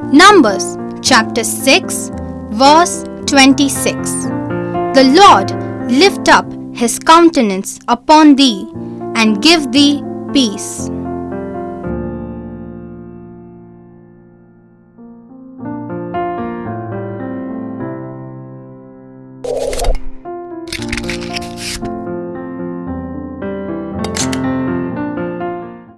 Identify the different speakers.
Speaker 1: Numbers chapter 6, verse 26. The Lord lift up his countenance upon thee and give thee peace.